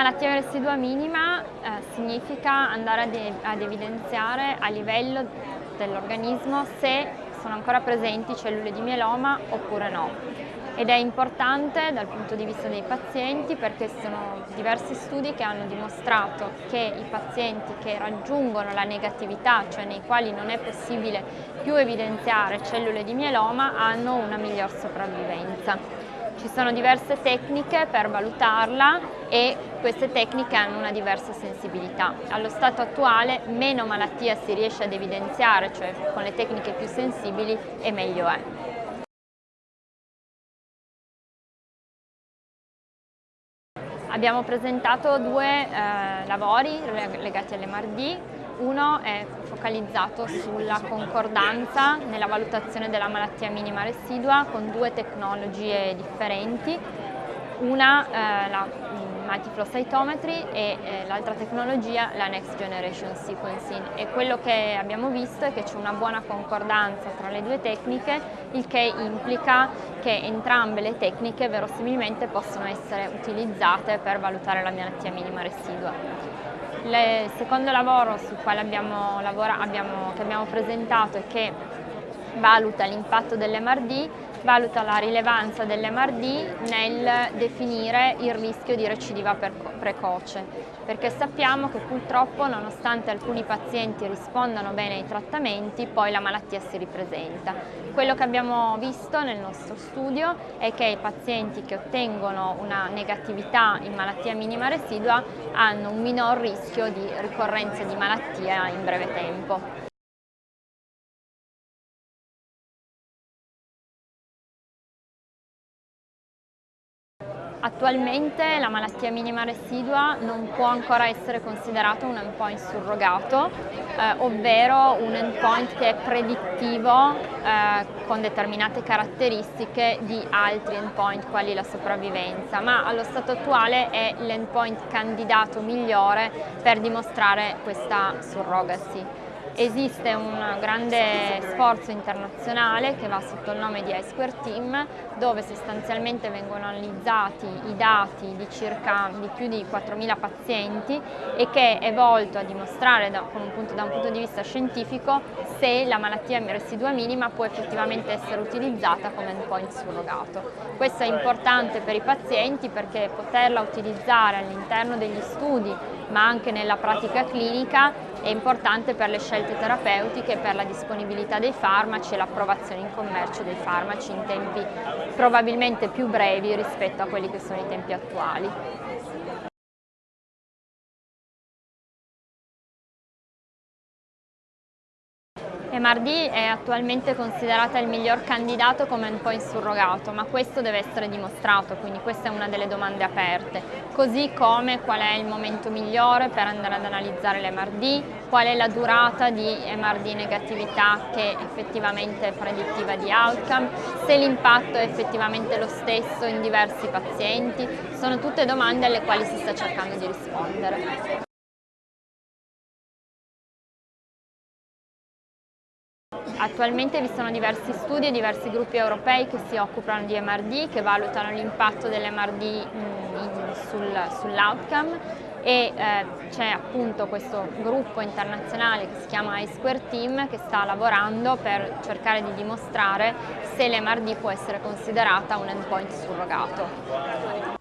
Malattia residua minima eh, significa andare ad, ad evidenziare a livello dell'organismo se sono ancora presenti cellule di mieloma oppure no ed è importante dal punto di vista dei pazienti perché sono diversi studi che hanno dimostrato che i pazienti che raggiungono la negatività, cioè nei quali non è possibile più evidenziare cellule di mieloma, hanno una miglior sopravvivenza. Ci sono diverse tecniche per valutarla e queste tecniche hanno una diversa sensibilità. Allo stato attuale meno malattia si riesce ad evidenziare, cioè con le tecniche più sensibili, e meglio è. Abbiamo presentato due eh, lavori legati all'MRD, uno è focalizzato sulla concordanza nella valutazione della malattia minima residua con due tecnologie differenti, una eh, la multiflow cytometry e eh, l'altra tecnologia la next generation sequencing e quello che abbiamo visto è che c'è una buona concordanza tra le due tecniche il che implica che entrambe le tecniche verosimilmente possono essere utilizzate per valutare la malattia minima residua. Il secondo lavoro sul quale abbiamo, abbiamo, che abbiamo presentato e che valuta l'impatto dell'MRD valuta la rilevanza dell'MRD nel definire il rischio di recidiva precoce, perché sappiamo che purtroppo nonostante alcuni pazienti rispondano bene ai trattamenti, poi la malattia si ripresenta. Quello che abbiamo visto nel nostro studio è che i pazienti che ottengono una negatività in malattia minima residua hanno un minor rischio di ricorrenza di malattia in breve tempo. Attualmente la malattia minima residua non può ancora essere considerato un endpoint surrogato, eh, ovvero un endpoint che è predittivo eh, con determinate caratteristiche di altri endpoint quali la sopravvivenza, ma allo stato attuale è l'endpoint candidato migliore per dimostrare questa surrogacy. Esiste un grande sforzo internazionale che va sotto il nome di iSquare Team dove sostanzialmente vengono analizzati i dati di circa di più di 4.000 pazienti e che è volto a dimostrare da, un punto, da un punto di vista scientifico se la malattia residua minima può effettivamente essere utilizzata come endpoint surrogato. Questo è importante per i pazienti perché poterla utilizzare all'interno degli studi ma anche nella pratica clinica è importante per le scelte terapeutiche, per la disponibilità dei farmaci e l'approvazione in commercio dei farmaci in tempi probabilmente più brevi rispetto a quelli che sono i tempi attuali. MRD è attualmente considerata il miglior candidato come endpoint surrogato, ma questo deve essere dimostrato, quindi questa è una delle domande aperte. Così come qual è il momento migliore per andare ad analizzare l'MRD, qual è la durata di MRD negatività che è effettivamente predittiva di outcome, se l'impatto è effettivamente lo stesso in diversi pazienti, sono tutte domande alle quali si sta cercando di rispondere. Attualmente vi sono diversi studi e diversi gruppi europei che si occupano di MRD, che valutano l'impatto dell'MRD sul, sull'outcome e eh, c'è appunto questo gruppo internazionale che si chiama iSquare Team che sta lavorando per cercare di dimostrare se l'MRD può essere considerata un endpoint surrogato.